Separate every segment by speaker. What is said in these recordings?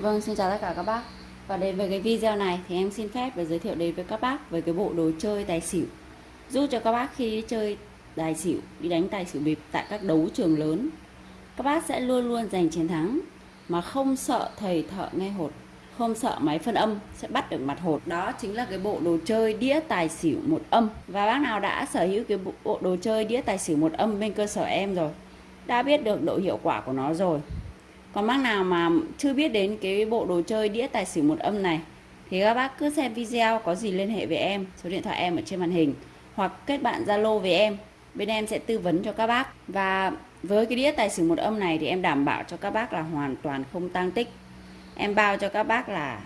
Speaker 1: Vâng, xin chào tất cả các bác. Và đến với cái video này thì em xin phép và giới thiệu đến với các bác về cái bộ đồ chơi tài xỉu. Giúp cho các bác khi chơi tài xỉu, đi đánh tài xỉu bịp tại các đấu trường lớn Các bác sẽ luôn luôn giành chiến thắng Mà không sợ thầy thợ nghe hột Không sợ máy phân âm sẽ bắt được mặt hột. Đó chính là cái bộ đồ chơi đĩa tài xỉu một âm. Và bác nào đã sở hữu cái bộ đồ chơi đĩa tài xỉu một âm bên cơ sở em rồi Đã biết được độ hiệu quả của nó rồi còn bác nào mà chưa biết đến cái bộ đồ chơi đĩa tài xỉu một âm này, thì các bác cứ xem video có gì liên hệ với em, số điện thoại em ở trên màn hình, hoặc kết bạn zalo với em. Bên em sẽ tư vấn cho các bác. Và với cái đĩa tài xỉu một âm này thì em đảm bảo cho các bác là hoàn toàn không tăng tích. Em bao cho các bác là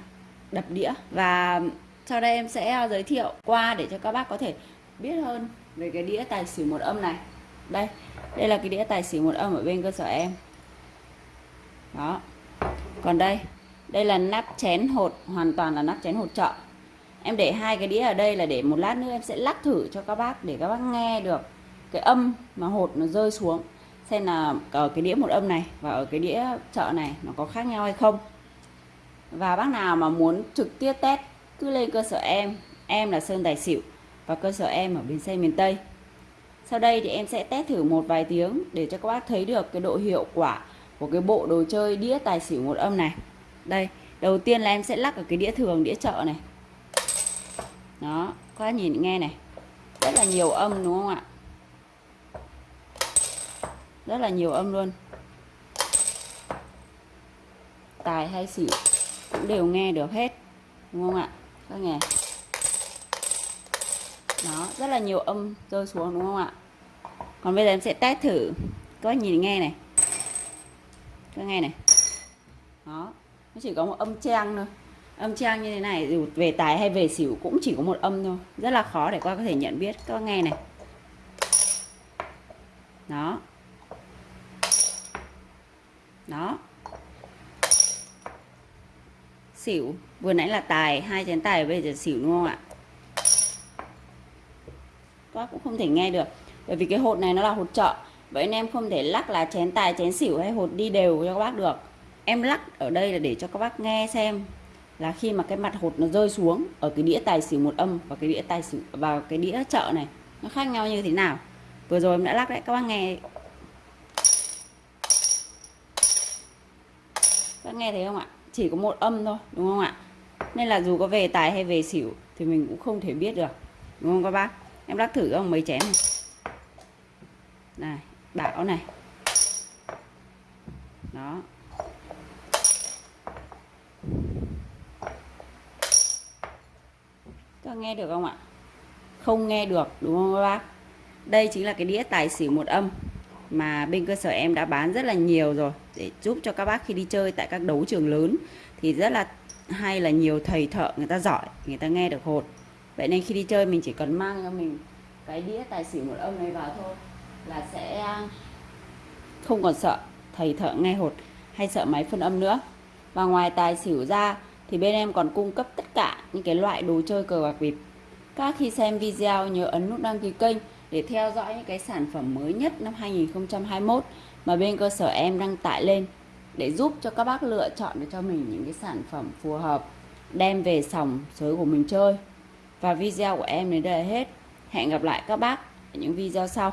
Speaker 1: đập đĩa. Và sau đây em sẽ ờ, giới thiệu qua để cho các bác có thể biết hơn về cái đĩa tài xỉu một âm này. Đây đây là cái đĩa tài xỉu một âm ở bên cơ sở em đó. Còn đây đây là nắp chén hột, hoàn toàn là nắp chén hột chợ em để hai cái đĩa ở đây là để một lát nữa em sẽ lắc thử cho các bác để các bác nghe được cái âm mà hột nó rơi xuống. Xem là ở cái đĩa một âm này và ở cái đĩa chợ này nó có khác nhau hay không. Và bác nào mà muốn trực tiếp test, cứ lên cơ sở em. Em là Sơn Tài Xỉu và cơ sở em ở Bến Xe miền Tây. Sau đây thì em sẽ test thử một vài tiếng để cho các bác thấy được cái độ hiệu quả của cái bộ đồ chơi đĩa tài xỉu một âm này. Đây, đầu tiên là em sẽ lắc ở cái đĩa thường, đĩa chợ này. Đó, các nhìn nghe này. Rất là nhiều âm đúng không ạ? Rất là nhiều âm luôn. Tài hay xỉu cũng đều nghe được hết, đúng không ạ? Các nghe. Đó, rất là nhiều âm rơi xuống đúng không ạ? Còn bây giờ em sẽ test thử. Các nhìn nghe này các nghe này. Đó. Nó chỉ có một âm trang thôi. Âm trang như thế này, dù về tài hay về xỉu cũng chỉ có một âm thôi. Rất là khó để qua có thể nhận biết. Các nghe này. Đó. Đó. Xỉu. Vừa nãy là tài, hai chén tài, bây giờ xỉu đúng không ạ? Các cũng không thể nghe được. Bởi vì cái hột này nó là hột trợ vậy nên em không thể lắc là chén tài, chén xỉu hay hột đi đều cho các bác được. Em lắc ở đây là để cho các bác nghe xem là khi mà cái mặt hột nó rơi xuống ở cái đĩa tài xỉu một âm và cái đĩa tài xỉu vào cái đĩa chợ này, nó khác nhau như thế nào? Vừa rồi em đã lắc đấy, các bác nghe. Các nghe thấy không ạ? Chỉ có một âm thôi, đúng không ạ? Nên là dù có về tài hay về xỉu thì mình cũng không thể biết được, đúng không các bác? Em lắc thử không mấy chén này. Này đảo này. Đó. Các nghe được không ạ? Không nghe được, đúng không các bác? Đây chính là cái đĩa tài xỉu một âm mà bên cơ sở em đã bán rất là nhiều rồi. Để giúp cho các bác khi đi chơi tại các đấu trường lớn thì rất là hay là nhiều thầy thợ người ta giỏi, người ta nghe được hột vậy nên khi đi chơi mình chỉ cần mang cho mình cái đĩa tài xỉu một âm này vào thôi là sẽ không còn sợ, thầy thợ nghe hột hay sợ máy phân âm nữa. Và ngoài tài xỉu ra, thì bên em còn cung cấp tất cả những cái loại đồ chơi cờ bạc bịp các khi xem video, nhớ ấn nút đăng ký kênh để theo dõi những cái sản phẩm mới nhất năm 2021 mà bên cơ sở em đăng tải lên để giúp cho các bác lựa chọn được cho mình những cái sản phẩm phù hợp, đem về sòng sới của mình chơi. Và video của em đến đây là hết. Hẹn gặp lại các bác ở những video sau.